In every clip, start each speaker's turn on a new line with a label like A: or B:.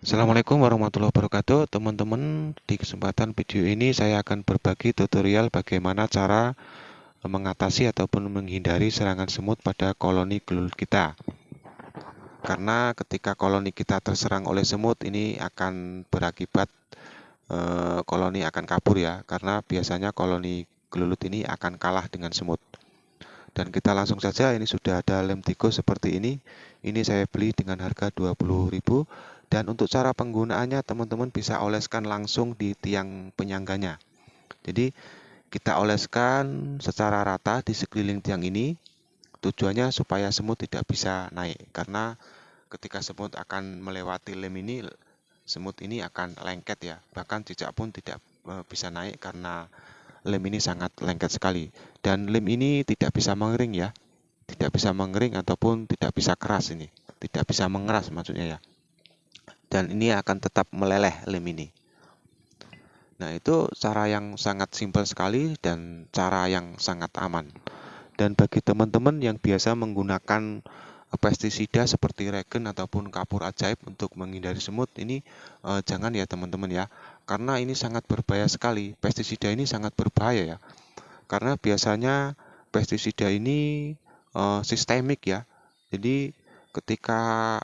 A: Assalamualaikum warahmatullahi wabarakatuh. Teman-teman di kesempatan video ini saya akan berbagi tutorial bagaimana cara mengatasi ataupun menghindari serangan semut pada koloni gelut kita. Karena ketika koloni kita terserang oleh semut ini akan berakibat eh, koloni akan kabur ya. Karena biasanya koloni gelulut ini akan kalah dengan semut. Dan kita langsung saja ini sudah ada lem tikus seperti ini. Ini saya beli dengan harga 20.000 dan untuk cara penggunaannya teman-teman bisa oleskan langsung di tiang penyangganya. Jadi kita oleskan secara rata di sekeliling tiang ini. Tujuannya supaya semut tidak bisa naik karena ketika semut akan melewati lem ini semut ini akan lengket ya. Bahkan cicak pun tidak e, bisa naik karena lem ini sangat lengket sekali. Dan lem ini tidak bisa mengering ya. Tidak bisa mengering ataupun tidak bisa keras ini. Tidak bisa mengeras maksudnya ya dan ini akan tetap meleleh lem ini. Nah, itu cara yang sangat simpel sekali dan cara yang sangat aman. Dan bagi teman-teman yang biasa menggunakan pestisida seperti regen ataupun kapur ajaib untuk menghindari semut ini eh, jangan ya teman-teman ya. Karena ini sangat berbahaya sekali. Pestisida ini sangat berbahaya ya. Karena biasanya pestisida ini eh, sistemik ya. Jadi ketika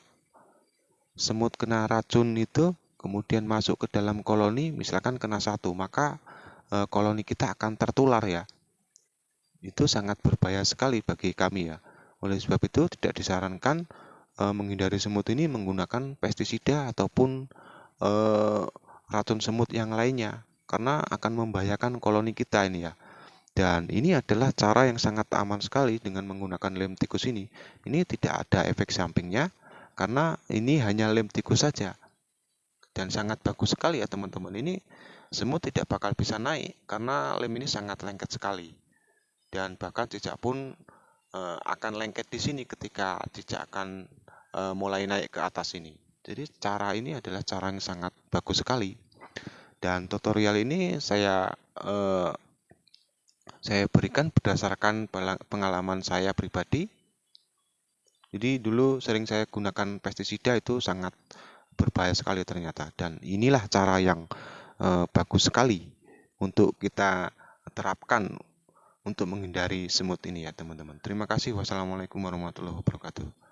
A: semut kena racun itu kemudian masuk ke dalam koloni, misalkan kena satu, maka e, koloni kita akan tertular ya. Itu sangat berbahaya sekali bagi kami ya. Oleh sebab itu tidak disarankan e, menghindari semut ini menggunakan pestisida ataupun e, racun semut yang lainnya karena akan membahayakan koloni kita ini ya. Dan ini adalah cara yang sangat aman sekali dengan menggunakan lem tikus ini. Ini tidak ada efek sampingnya, karena ini hanya lem tikus saja. Dan sangat bagus sekali ya teman-teman. Ini semut tidak bakal bisa naik karena lem ini sangat lengket sekali. Dan bahkan cicak pun e, akan lengket di sini ketika cicak akan e, mulai naik ke atas ini. Jadi cara ini adalah cara yang sangat bagus sekali. Dan tutorial ini saya e, saya berikan berdasarkan pengalaman saya pribadi jadi dulu sering saya gunakan pestisida itu sangat berbahaya sekali ternyata. Dan inilah cara yang e, bagus sekali untuk kita terapkan untuk menghindari semut ini ya teman-teman. Terima kasih. Wassalamualaikum warahmatullahi wabarakatuh.